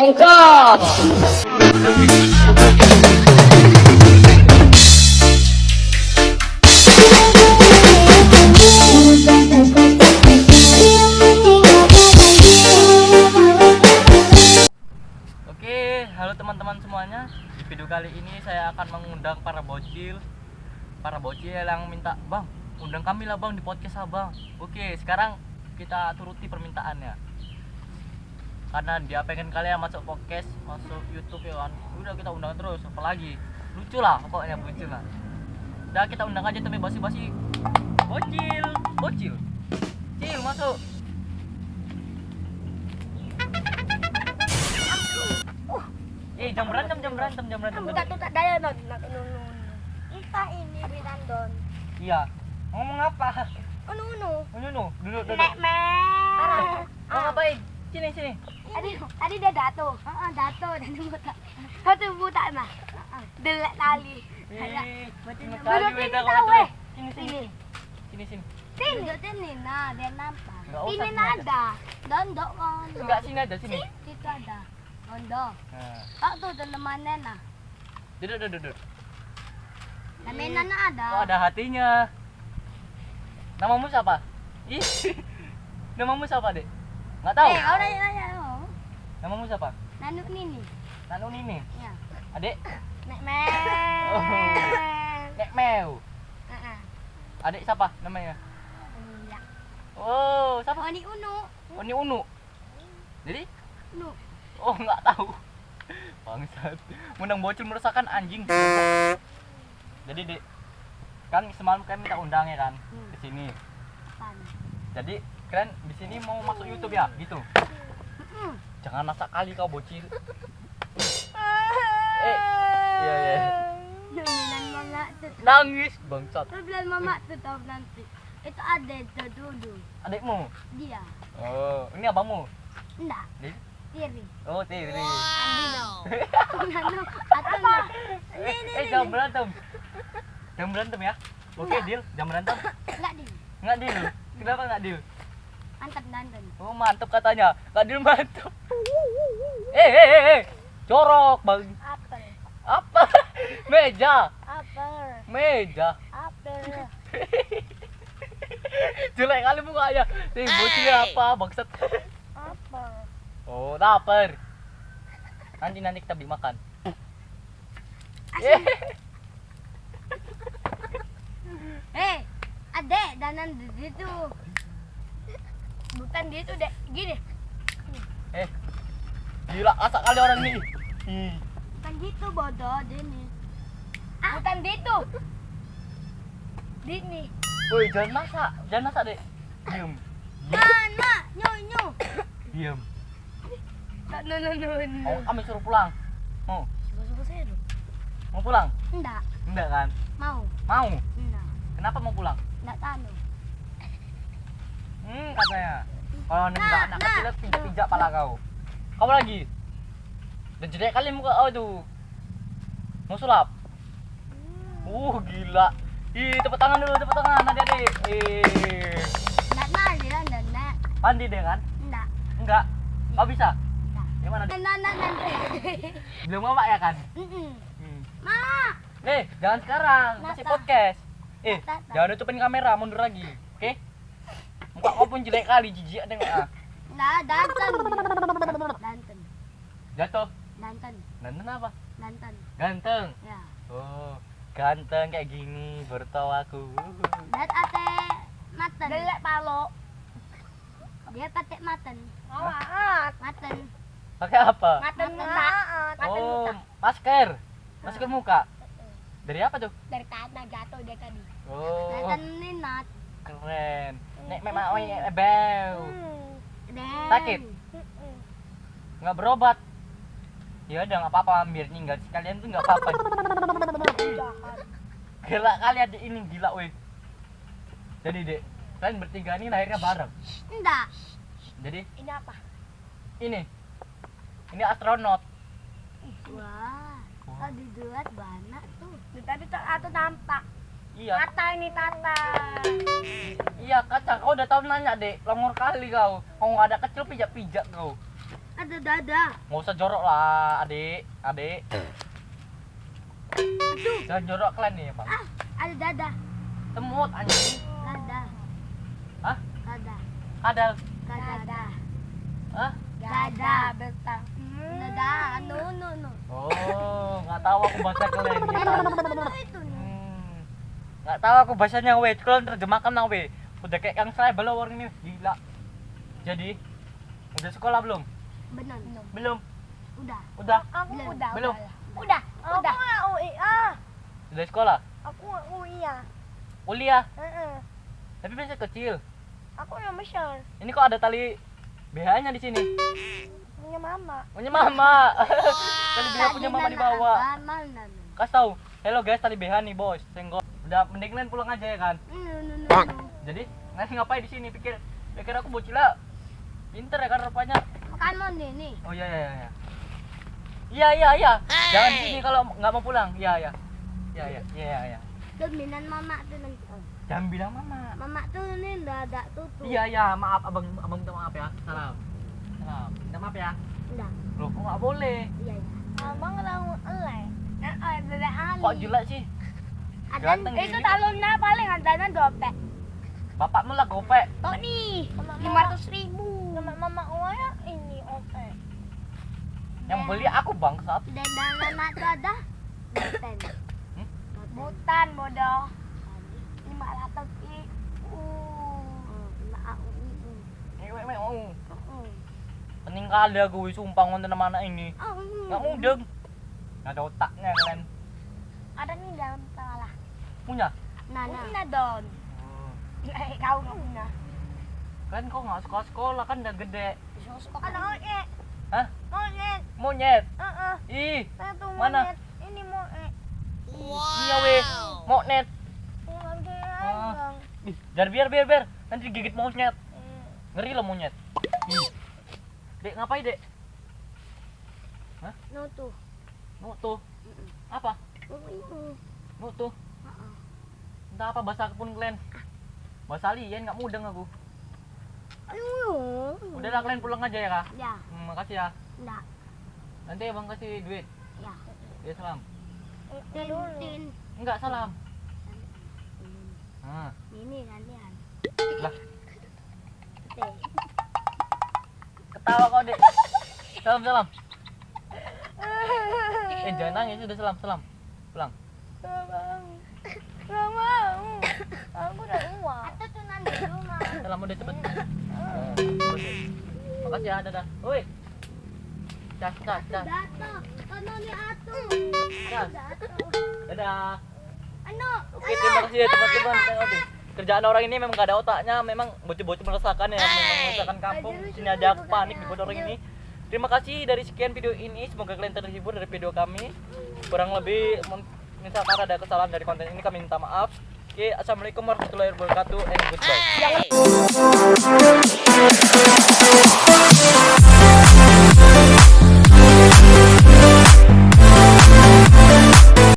Engkau. Oke, halo teman-teman semuanya. Di video kali ini saya akan mengundang para bocil, para bocil yang minta, bang, undang kami lah bang di podcast abang. Oke, sekarang kita turuti permintaannya. Karena dia pengen kalian masuk podcast, masuk YouTube ya kan. Udah kita undang terus, apalagi lucu lah pokoknya bocil lah. Udah kita undang aja tapi basi-basi. Bocil, bocil, cil masuk. Eh, jam berantem, jam berantem, jam berantem. Bukan tuh tak daya non, nak nunu. Kita ini Rinandon. Iya. Ngomong apa? Unu unu. Unu nu, duduk duduk. Nek mer. Mau ngapain? Sini sini. Adi, adi dia dato. Heeh, dato dan buta. Satu buta mah. Delek tali. Kali sini beda tahu eh. Sini sini. Sini. Sini sini. Sini. Nah, dia nampak. Ini nada. Dondok kan. Enggak sini aja sini. Situ ada. Dondok. Nah, Oh tuh temannya nah. duduk duduk duduk. Namanya nah ada. Oh, ada hatinya. Namamu siapa? Ih. Namamu siapa, Dek? Enggak tahu. Eh, kau nanya nanya. oh. Namamu siapa? Nanu ini. Nanu Nini. Ya. Adek, Nek mer. Oh. Nek Meu. Heeh. Adik siapa namanya? Iya. Oh, siapa? Oh, ini Unu. Oh, ini Unu. Jadi, Unu. oh nggak tahu. Bangsat. Menang bocil meresahkan anjing. Jadi, Dek, kan semalam kalian minta undang ya kan Hmm. ke sini. Jadi, kalian di sini mau masuk YouTube ya? Gitu. Jangan masak kali kau bocil. Eh, iya iya. Nangis bangsat. Bilang mama tuh tahu nanti. Itu ada itu dulu. Adikmu. Dia. Oh, ini abangmu. Enggak. Di- Tiri. Oh, Tiri. Andino. Nano. Atau enggak? eh, eh, jangan berantem. Jangan berantem ya. Oke, Enggak. deal. Jangan berantem. Enggak di. Nggak deal. Kenapa nggak deal? Mantap dandan. Oh, mantap katanya. Deal mantap. Eh, eh, eh, eh. Corok, Bang. Apel. Apa? Meja. Apel. Meja. Apel. Jelek kali mukanya. Nih, bocil apa, bangsat. Apel. Oh, lapar. Nanti nanti kita beli makan. Eh, adek danan di situ. Bukan di situ, Dek. Gini. Eh, gila asak kali orang ini. Ih, Bukan gitu bodoh Dini. Bukan gitu. Dini. Woi, jangan masak, jangan masak dek. Diam, Mana? Nyu nyu. diam. Tak no no no. Mau kami suruh pulang. Mau, Suka-suka saya dong. mau pulang? Enggak. Enggak kan? Mau. Mau. Enggak. Kenapa mau pulang? Enggak tahu. Hmm, katanya. Kalau enggak Nah, anak nah. kecil pijak-pijak pala kau. Kamu lagi. Dan jelek kali muka kau itu. Mau sulap? Uh, gila. Ih, tepuk tangan dulu, tepuk tangan adik-adik. Eh, Enggak nali lah, enggak enggak. mandi deh kan? Enggak. Enggak. Kau bisa? Enggak. Gimana? Dek? Enggak enggak nanti. Belum mama ya kan? Mm-mm. Hmm. Mama. Eh, jangan sekarang, masih podcast. Eh, jangan nutupin kamera, mundur lagi. Oke? Muka kau pun jelek kali, jijik tengok ah. Enggak, danten. Danten. Jatuh. Danten. Ganteng apa? Danten. Ganteng. Ya. Oh, ganteng kayak gini bertawa aku. Dat ate maten. Delek palo. Dia patek maten. Maat. Maten. Pakai apa? Maten muka. Maten Oh, muka. masker. Masker muka. Dari apa tuh? Dari tanah jatuh dia tadi. Oh, Maten ninat. keren. Nek memang iya, bau. Sakit? Nggak berobat. Ya udah nggak apa-apa, biar tinggal sekalian tuh nggak apa-apa. Gila kali ada ini gila weh. Jadi dek, kalian bertiga ini lahirnya bareng. Enggak. Jadi Ini apa? ini, ini astronot. Wah. Oh, dibuat banyak tuh. Tadi tuh atau nampak. Iya, Tata ini tata. iya kacang. Kau udah tahu nanya dek, longor kali kau. Kau nggak ada kecil pijak-pijak kau. Ada dada. Nggak usah jorok lah, adik, adik. Jangan jorok kalian nih, bang. Ah, ada dada. Temut anjing. Dada. Hah? Dada. Kadal. Dada. Hah? Dada. Betang. Dada. No, no, no. Oh, nggak tahu aku bahasa kalian kan. Itu nih. Nggak tahu aku bahasanya we. Kalau terjemahkan nang we. Udah kayak kang saya belum orang ini gila. Jadi udah sekolah belum? Benar. Belum. Udah. Udah. Aku udah. Belum. Udah. Udah. Aku nggak UI ah. Udah sekolah. Aku nggak UI ya. Kuliah. Heeh. Tapi masih kecil. Aku yang besar. Ini kok ada tali BH-nya di sini? Punya mama. Punya mama. tali BH punya mama di bawah. Mana? Kasih tahu. Hello guys, tali BH nih, bos. Senggol. Udah mending kalian pulang aja ya kan? No. Jadi, nanti ngapain di sini? Pikir pikir aku bocil lah. Pinter ya kan rupanya. Makan mau nih, nih. Oh iya iya iya. Iya iya iya. Jangan di sini kalau nggak mau pulang. Iya iya. Iya iya iya iya. Dominan mama tuh nanti. Jangan bilang mama. Mama tuh nih dada tutup. Iya iya, maaf abang abang minta maaf ya. Salam. Salam. Minta maaf ya. Udah. Loh, kok nggak boleh? Iya, iya. Abang langsung elek. Eh, eh, bebek Ali. Kok jelek sih? Ada Ganteng itu gini. talonnya paling adanya dompet. Bapakmu lah gopek. Tuh nih, lima ratus ribu. Nama mama Uaya ini oke. Yang beli aku bangsat. Dan dalam mata ada Boten. Hmm? Butan bodoh. Lima ratus ribu. Pening kali aku sumpah ngonten sama anak ini. Oh. Nggak mudeng. Nggak ada otaknya kalian. Ada nih dalam Punya? Nana. Punya don. Oh. Eh, kau nggak punya. Kalian kok nggak sekolah sekolah kan udah gede. Ada monyet. Hah? Monyet. Monyet. Heeh. Ih, Saya tuh Mana? monyet. Ini monyet. iya weh. Monyet. Ah. Ih, biar biar biar biar. Nanti digigit monyet. Hmm. Ngeri loh monyet. Ih. Dek ngapain dek? No tuh. Nu tuh. Apa? Oh, itu. Entah apa bahasa pun kalian. Bahasa alien nggak mudeng aku. Aduh. Udah lah kalian pulang aja ya kak. Ya, Hmm, makasih ya. enggak. Nanti abang kasih duit. Ya. Ya salam. Tin. Enggak salam. Nah, Ini gantian. lah ketawa kau dek. Salam salam. Eh jangan nangis udah salam salam. Pulang. Gak mau. Aku udah uang. Atau udah cepet. Makasih ya dadah. Woi. Cas cas cas. Dato, ano ni Ato? Dadah. Ano? Oke, terima kasih ya teman-teman. Kerjaan orang ini memang gak ada otaknya, memang bocil-bocil meresahkan ya, memang meresahkan kampung. Sini aja aku panik di orang ini. Terima kasih dari sekian video ini, semoga kalian terhibur dari video kami. Kurang lebih misalkan ada kesalahan dari konten ini kami minta maaf Oke, okay, assalamualaikum warahmatullahi wabarakatuh and goodbye. Hey.